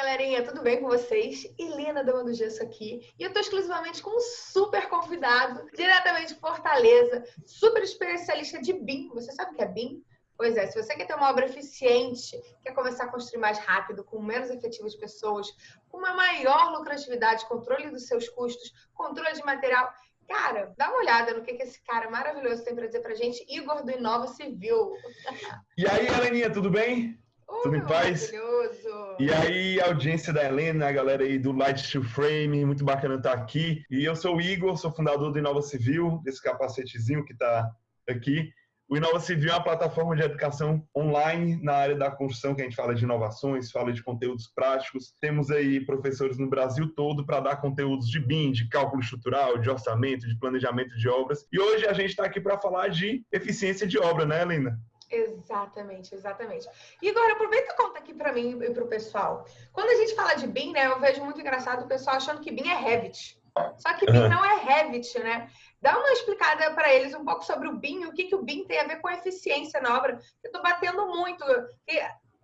galerinha, tudo bem com vocês? Helena Dama do Gesso aqui. E eu tô exclusivamente com um super convidado, diretamente de Fortaleza, super especialista de BIM. Você sabe o que é BIM? Pois é, se você quer ter uma obra eficiente, quer começar a construir mais rápido, com menos efetivo de pessoas, com uma maior lucratividade, controle dos seus custos, controle de material, cara, dá uma olhada no que, que esse cara maravilhoso tem para dizer pra gente, Igor do Inova Civil. E aí, Heleninha, tudo bem? Uh, Tudo em paz? Maravilhoso. E aí, audiência da Helena, a galera aí do Light Steel Frame, muito bacana estar aqui. E eu sou o Igor, sou fundador do Inova Civil, desse capacetezinho que está aqui. O Inova Civil é uma plataforma de educação online na área da construção, que a gente fala de inovações, fala de conteúdos práticos. Temos aí professores no Brasil todo para dar conteúdos de BIM, de cálculo estrutural, de orçamento, de planejamento de obras. E hoje a gente está aqui para falar de eficiência de obra, né, Helena? Exatamente, exatamente. E agora, aproveita e conta aqui para mim e para o pessoal. Quando a gente fala de BIM, né, eu vejo muito engraçado o pessoal achando que BIM é Revit. Só que BIM não é Revit, né? Dá uma explicada para eles um pouco sobre o BIM, o que, que o BIM tem a ver com eficiência na obra. Eu estou batendo muito.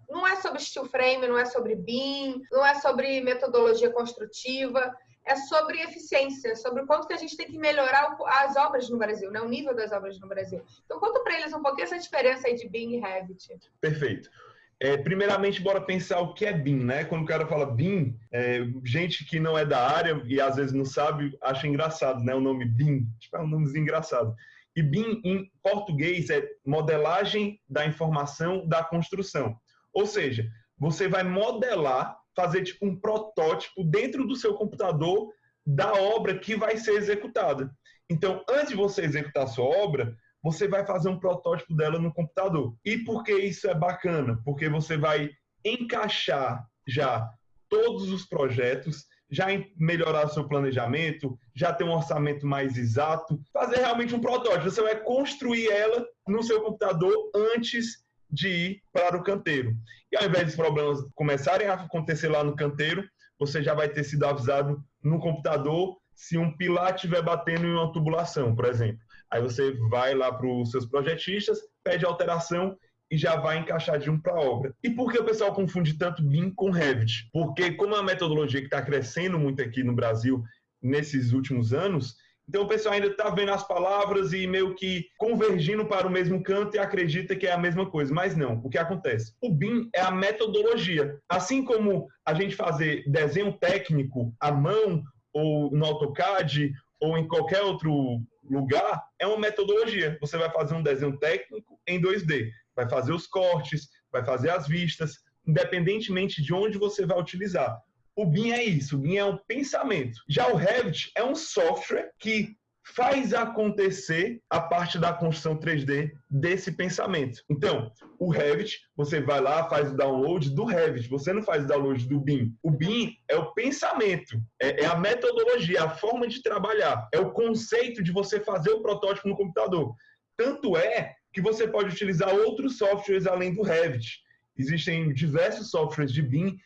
Não é sobre steel frame, não é sobre BIM, não é sobre metodologia construtiva é sobre eficiência, sobre o quanto que a gente tem que melhorar as obras no Brasil, né? o nível das obras no Brasil. Então, conta para eles um pouquinho essa diferença aí de BIM e Revit. Perfeito. É, primeiramente, bora pensar o que é BIM, né? Quando o cara fala BIM, é, gente que não é da área e às vezes não sabe, acha engraçado, né? O nome BIM, tipo, é um nome engraçado. E BIM, em português, é modelagem da informação da construção. Ou seja, você vai modelar fazer tipo um protótipo dentro do seu computador da obra que vai ser executada. Então, antes de você executar a sua obra, você vai fazer um protótipo dela no computador. E por que isso é bacana? Porque você vai encaixar já todos os projetos, já melhorar seu planejamento, já ter um orçamento mais exato, fazer realmente um protótipo. Você vai construir ela no seu computador antes de ir para o canteiro. E ao invés dos problemas começarem a acontecer lá no canteiro, você já vai ter sido avisado no computador se um pilar estiver batendo em uma tubulação, por exemplo. Aí você vai lá para os seus projetistas, pede alteração e já vai encaixar de um para a obra. E por que o pessoal confunde tanto BIM com Revit? Porque como é uma metodologia que está crescendo muito aqui no Brasil nesses últimos anos, então o pessoal ainda está vendo as palavras e meio que convergindo para o mesmo canto e acredita que é a mesma coisa. Mas não, o que acontece? O BIM é a metodologia. Assim como a gente fazer desenho técnico à mão, ou no AutoCAD, ou em qualquer outro lugar, é uma metodologia. Você vai fazer um desenho técnico em 2D, vai fazer os cortes, vai fazer as vistas, independentemente de onde você vai utilizar. O BIM é isso, o BIM é um pensamento. Já o Revit é um software que faz acontecer a parte da construção 3D desse pensamento. Então, o Revit, você vai lá, faz o download do Revit, você não faz o download do BIM. O BIM é o pensamento, é, é a metodologia, a forma de trabalhar, é o conceito de você fazer o protótipo no computador. Tanto é que você pode utilizar outros softwares além do Revit. Existem diversos softwares de BIM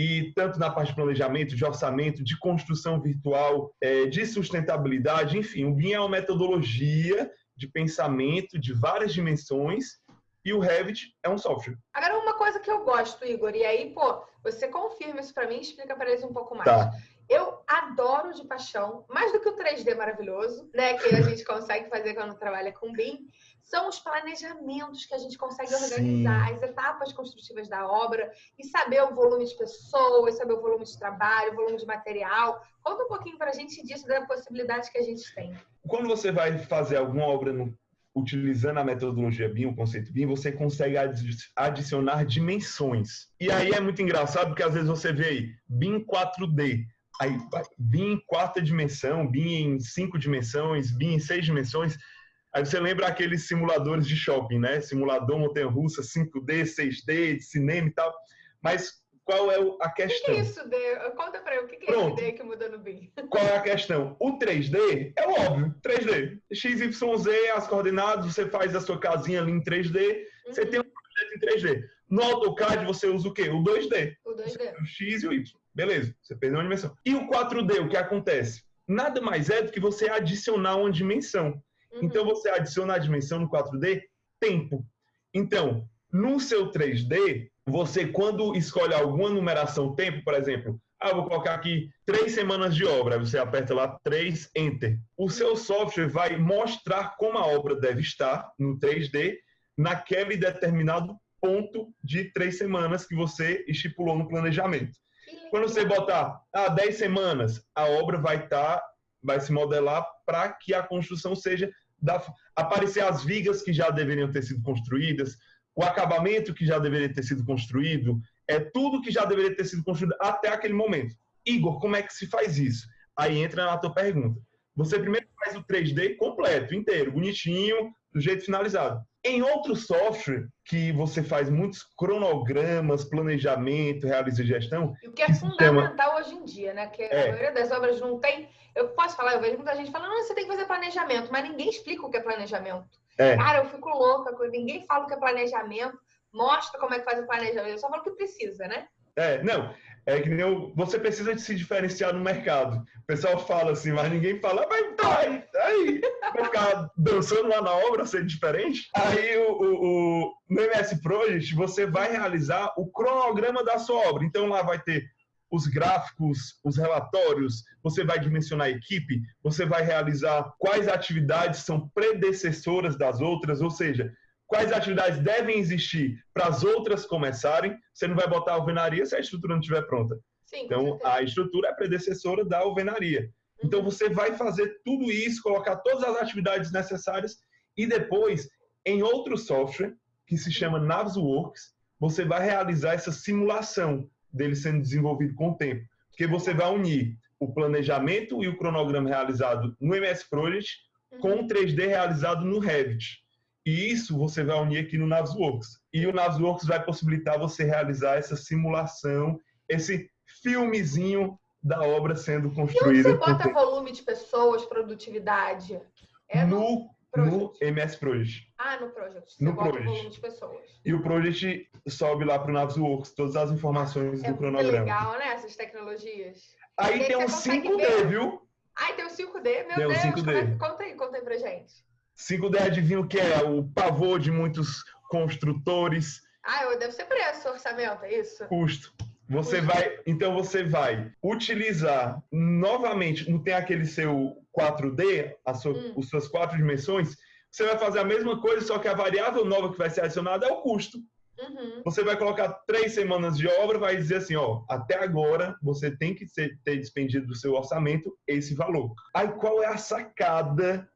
e tanto na parte de planejamento, de orçamento, de construção virtual, é, de sustentabilidade, enfim, o BIM é uma metodologia de pensamento de várias dimensões e o Revit é um software. Agora, uma coisa que eu gosto, Igor, e aí, pô, você confirma isso para mim e explica para eles um pouco mais. Tá. Eu adoro de paixão, mais do que o 3D maravilhoso, né, que a gente consegue fazer quando trabalha com BIM, são os planejamentos que a gente consegue organizar, Sim. as etapas construtivas da obra e saber o volume de pessoas, saber o volume de trabalho, o volume de material. Conta um pouquinho para a gente disso, da possibilidade que a gente tem. Quando você vai fazer alguma obra no, utilizando a metodologia BIM, o conceito BIM, você consegue adicionar dimensões. E aí é muito engraçado porque às vezes você vê aí BIM 4D, aí BIM em quarta dimensão, BIM em cinco dimensões, BIM em seis dimensões. Aí você lembra aqueles simuladores de shopping, né? Simulador montanha-russa, 5D, 6D, de cinema e tal. Mas qual é a questão? O que é isso, D? Conta pra eu, o que é Pronto. esse D que muda no BIM? Qual é a questão? O 3D é óbvio, 3D. X, Y, Z, as coordenadas, você faz a sua casinha ali em 3D, uhum. você tem um projeto em 3D. No AutoCAD você usa o quê? O 2D. O 2D. O X e o Y. Beleza, você perdeu uma dimensão. E o 4D, o que acontece? Nada mais é do que você adicionar uma dimensão. Uhum. Então, você adiciona a dimensão no 4D, tempo. Então, no seu 3D, você, quando escolhe alguma numeração tempo, por exemplo, ah, vou colocar aqui três semanas de obra, você aperta lá três Enter. O seu software vai mostrar como a obra deve estar no 3D naquele determinado ponto de três semanas que você estipulou no planejamento. Quando você botar ah, 10 semanas, a obra vai estar, tá, vai se modelar para que a construção seja da, aparecer as vigas que já deveriam ter sido construídas, o acabamento que já deveria ter sido construído, é tudo que já deveria ter sido construído até aquele momento. Igor, como é que se faz isso? Aí entra na tua pergunta. Você primeiro faz o 3D completo, inteiro, bonitinho, do jeito finalizado. Em outro software que você faz muitos cronogramas, planejamento, realiza gestão. E o que é fundamental chama... hoje em dia, né? Que é. a maioria das obras não tem. Eu posso falar, eu vejo muita gente falando, não, você tem que fazer planejamento, mas ninguém explica o que é planejamento. É. Cara, eu fico louca, ninguém fala o que é planejamento, mostra como é que faz o planejamento, eu só falo o que precisa, né? É, não. É que nem eu, você precisa se diferenciar no mercado. O pessoal fala assim, mas ninguém fala, mas tá aí, aí. Vai ficar dançando lá na obra, ser diferente. Aí o, o, o, no MS Project você vai realizar o cronograma da sua obra. Então lá vai ter os gráficos, os relatórios, você vai dimensionar a equipe, você vai realizar quais atividades são predecessoras das outras, ou seja, quais atividades devem existir para as outras começarem. Você não vai botar a alvenaria se a estrutura não estiver pronta. Sim, então, a estrutura é predecessora da alvenaria. Uhum. Então, você vai fazer tudo isso, colocar todas as atividades necessárias e depois, em outro software, que se chama Navisworks, você vai realizar essa simulação dele sendo desenvolvido com o tempo. Porque você vai unir o planejamento e o cronograma realizado no MS Project com o 3D realizado no Revit. E isso você vai unir aqui no Navisworks. E o Navisworks vai possibilitar você realizar essa simulação, esse filmezinho da obra sendo construída. E onde você bota volume de pessoas, produtividade? É no, no, MS Project. Ah, no Project. Você no Project. volume de pessoas. E o Project sobe lá para o Navisworks todas as informações é do cronograma. legal, né? Essas tecnologias. Aí tem um 5D, ver. viu? Ai, tem o 5D? Meu tem Deus, 5D. É? conta aí, conta aí pra gente. 5D adivinha o que é? O pavor de muitos construtores. Ah, deve ser preço, orçamento, é isso? Custo. Você Custo. vai, então você vai utilizar novamente, não tem aquele seu 4D, sua, hum. as suas quatro dimensões, você vai fazer a mesma coisa, só que a variável nova que vai ser adicionada é o custo. Uhum. Você vai colocar três semanas de obra, vai dizer assim, ó, até agora você tem que ter despendido do seu orçamento esse valor. Aí qual é a sacada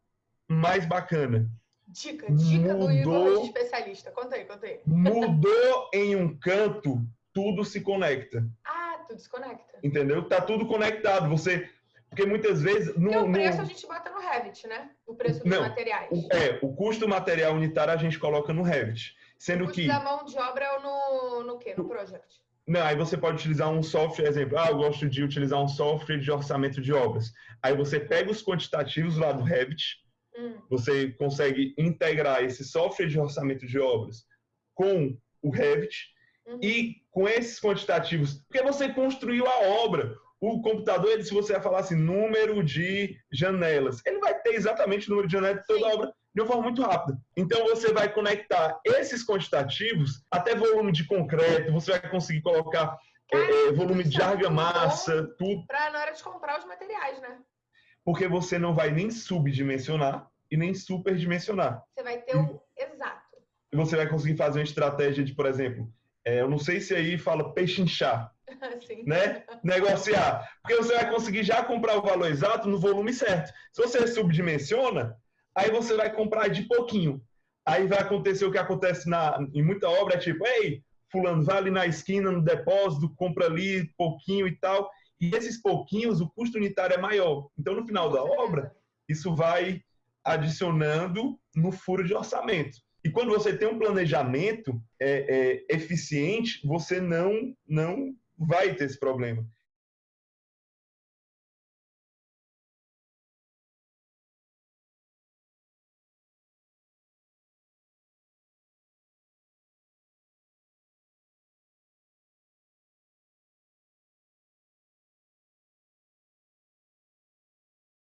mais bacana. Dica, dica mudou, do Igor especialista. Conta aí, conta aí. Mudou em um canto, tudo se conecta. Ah, tudo se conecta. Entendeu? Tá tudo conectado. Você. Porque muitas vezes. No, o preço no... a gente bota no Revit, né? O preço dos Não, materiais. O, é, o custo material unitário a gente coloca no Revit. Sendo o custo que. da mão de obra é no, no quê? No Project. Não, aí você pode utilizar um software, exemplo, ah, eu gosto de utilizar um software de orçamento de obras. Aí você pega os quantitativos lá do Revit, Hum. Você consegue integrar esse software de orçamento de obras com o Revit uhum. e com esses quantitativos, porque você construiu a obra. O computador, ele, se você falar assim, número de janelas, ele vai ter exatamente o número de janelas de toda a obra de uma forma muito rápida. Então você vai conectar esses quantitativos até volume de concreto, você vai conseguir colocar é, volume de argamassa, tudo. Para na hora de comprar os materiais, né? Porque você não vai nem subdimensionar e nem superdimensionar. Você vai ter o exato. E você vai conseguir fazer uma estratégia de, por exemplo, é, eu não sei se aí fala pechinchar, né? Negociar. Porque você vai conseguir já comprar o valor exato no volume certo. Se você subdimensiona, aí você vai comprar de pouquinho. Aí vai acontecer o que acontece na, em muita obra, é tipo, ei, fulano, vai ali na esquina, no depósito, compra ali pouquinho e tal. E esses pouquinhos, o custo unitário é maior. Então, no final da obra, isso vai adicionando no furo de orçamento. E quando você tem um planejamento é, é, eficiente, você não, não vai ter esse problema.